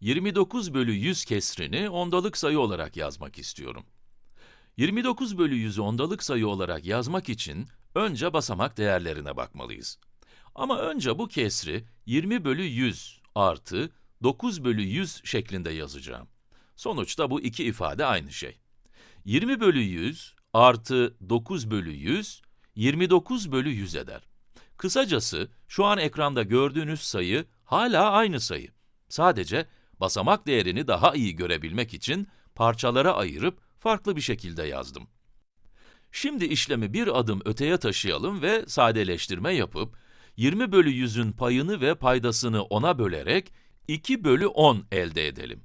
29 bölü 100 kesrini ondalık sayı olarak yazmak istiyorum. 29 bölü 100'ü ondalık sayı olarak yazmak için önce basamak değerlerine bakmalıyız. Ama önce bu kesri 20 bölü 100 artı 9 bölü 100 şeklinde yazacağım. Sonuçta bu iki ifade aynı şey. 20 bölü 100 artı 9 bölü 100, 29 bölü 100 eder. Kısacası, şu an ekranda gördüğünüz sayı hala aynı sayı. Sadece basamak değerini daha iyi görebilmek için parçalara ayırıp farklı bir şekilde yazdım. Şimdi işlemi bir adım öteye taşıyalım ve sadeleştirme yapıp, 20 bölü 100'ün payını ve paydasını 10'a bölerek 2 bölü 10 elde edelim.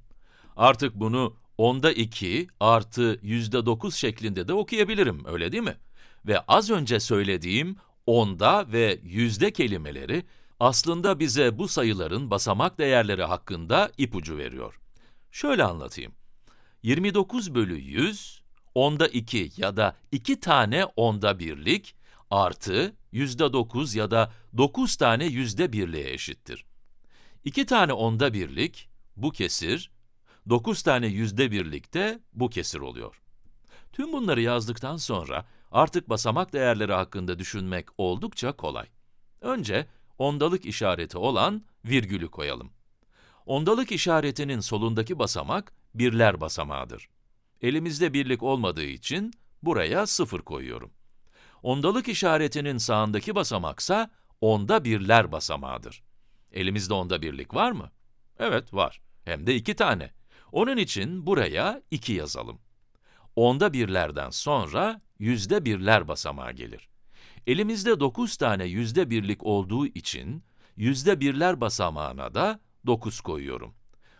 Artık bunu onda 2 artı yüzde 9 şeklinde de okuyabilirim, öyle değil mi? Ve az önce söylediğim onda ve yüzde kelimeleri aslında bize bu sayıların basamak değerleri hakkında ipucu veriyor. Şöyle anlatayım. 29 bölü 100, onda 2 ya da 2 tane onda birlik artı yüzde 9 ya da 9 tane yüzde birliğe eşittir. 2 tane onda birlik, bu kesir, 9 tane yüzde birlik de bu kesir oluyor. Tüm bunları yazdıktan sonra artık basamak değerleri hakkında düşünmek oldukça kolay. Önce ondalık işareti olan virgülü koyalım. Ondalık işaretinin solundaki basamak birler basamağıdır. Elimizde birlik olmadığı için buraya sıfır koyuyorum. Ondalık işaretinin sağındaki basamaksa onda birler basamağıdır. Elimizde onda birlik var mı? Evet, var. Hem de iki tane. Onun için buraya 2 yazalım. Onda birlerden sonra yüzde birler basamağı gelir. Elimizde 9 tane yüzde birlik olduğu için yüzde birler basamağına da 9 koyuyorum.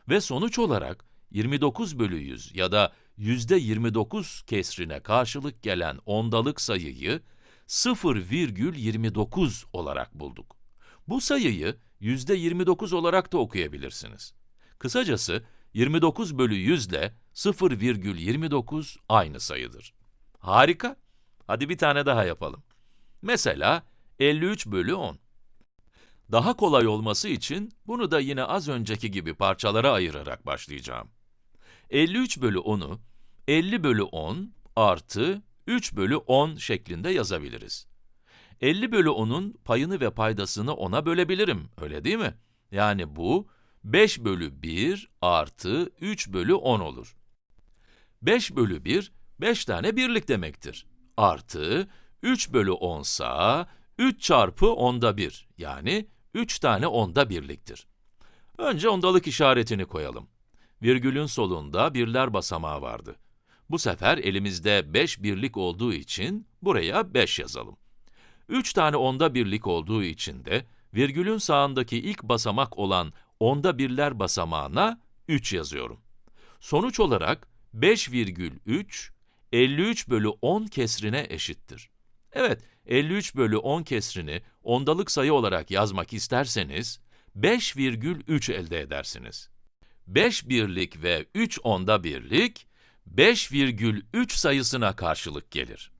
Ve sonuç olarak 29 bölü 100 ya da yüzde 29 kesrine karşılık gelen ondalık sayıyı 0,29 olarak bulduk. Bu sayıyı yüzde 29 olarak da okuyabilirsiniz. Kısacası 29 bölü 100 ile 0,29 aynı sayıdır. Harika! Hadi bir tane daha yapalım. Mesela 53 bölü 10. Daha kolay olması için bunu da yine az önceki gibi parçalara ayırarak başlayacağım. 53 bölü 10'u 50 bölü 10 artı 3 bölü 10 şeklinde yazabiliriz. 50 bölü 10'un payını ve paydasını 10'a bölebilirim, öyle değil mi? Yani bu 5 bölü 1 artı 3 bölü 10 olur. 5 bölü 1, 5 tane birlik demektir. Artı 3 bölü 10 sa 3 çarpı onda 1, yani 3 tane onda birliktir. Önce ondalık işaretini koyalım. Virgülün solunda birler basamağı vardı. Bu sefer elimizde 5 birlik olduğu için buraya 5 yazalım. 3 tane onda birlik olduğu için de virgülün sağındaki ilk basamak olan onda birler basamağına 3 yazıyorum. Sonuç olarak 5,3, 53 bölü 10 kesrine eşittir. Evet, 53 bölü 10 kesrini ondalık sayı olarak yazmak isterseniz, 5,3 elde edersiniz. 5 birlik ve 3 onda birlik, 5,3 sayısına karşılık gelir.